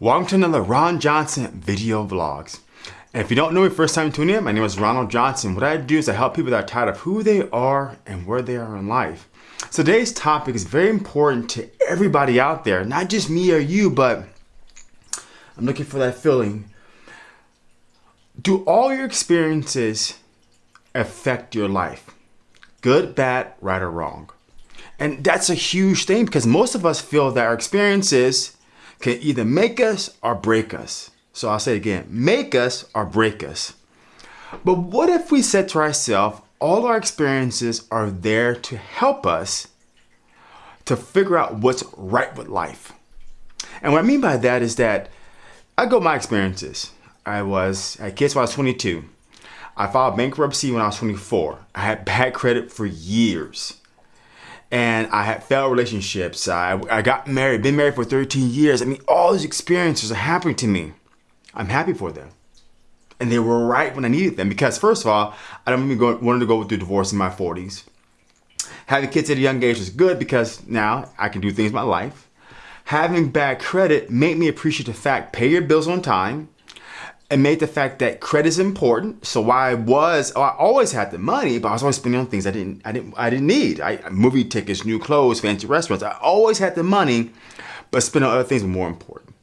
Welcome to another Ron Johnson video vlogs. And if you don't know me first time tuning in, my name is Ronald Johnson. What I do is I help people that are tired of who they are and where they are in life. So today's topic is very important to everybody out there, not just me or you, but I'm looking for that feeling. Do all your experiences affect your life? Good, bad, right or wrong? And that's a huge thing because most of us feel that our experiences can either make us or break us. So I'll say it again, make us or break us. But what if we said to ourselves, all our experiences are there to help us to figure out what's right with life. And what I mean by that is that I go my experiences. I was at kids when I was 22. I filed bankruptcy when I was 24. I had bad credit for years and I had failed relationships. I, I got married, been married for 13 years. I mean, all these experiences are happening to me. I'm happy for them. And they were right when I needed them because first of all, I don't even wanted to go through divorce in my 40s. Having kids at a young age was good because now I can do things in my life. Having bad credit made me appreciate the fact pay your bills on time, and made the fact that credit is important. So why I was, oh, I always had the money, but I was always spending on things I didn't, I didn't, I didn't need. I, movie tickets, new clothes, fancy restaurants. I always had the money, but spending on other things were more important.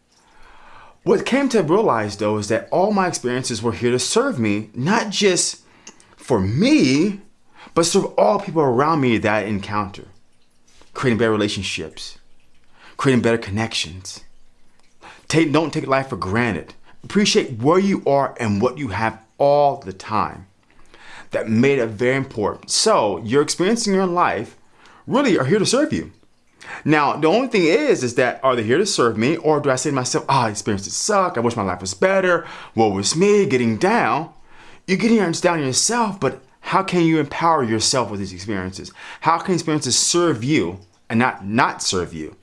What came to realize though is that all my experiences were here to serve me, not just for me, but serve all people around me that I encounter. Creating better relationships, creating better connections. Take, don't take life for granted Appreciate where you are and what you have all the time. That made it very important. So your experience in your life really are here to serve you. Now, the only thing is, is that are they here to serve me or do I say to myself, ah, oh, experiences suck, I wish my life was better, what was me, getting down? You're getting down yourself, but how can you empower yourself with these experiences? How can experiences serve you and not not serve you?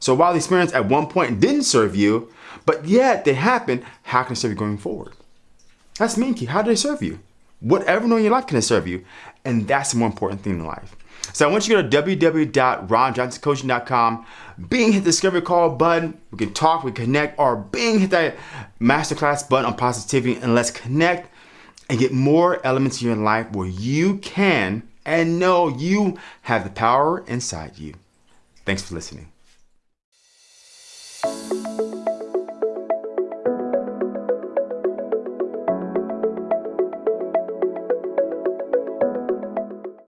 So while the experience at one point didn't serve you, but yet they happen, how can it serve you going forward? That's the main key. How do they serve you? Whatever in your life can it serve you? And that's the more important thing in life. So I want you to go to www.ronjohnsoncoaching.com. Bing, hit the discovery call button. We can talk, we connect, or Bing, hit that masterclass button on positivity and let's connect and get more elements in your life where you can and know you have the power inside you. Thanks for listening.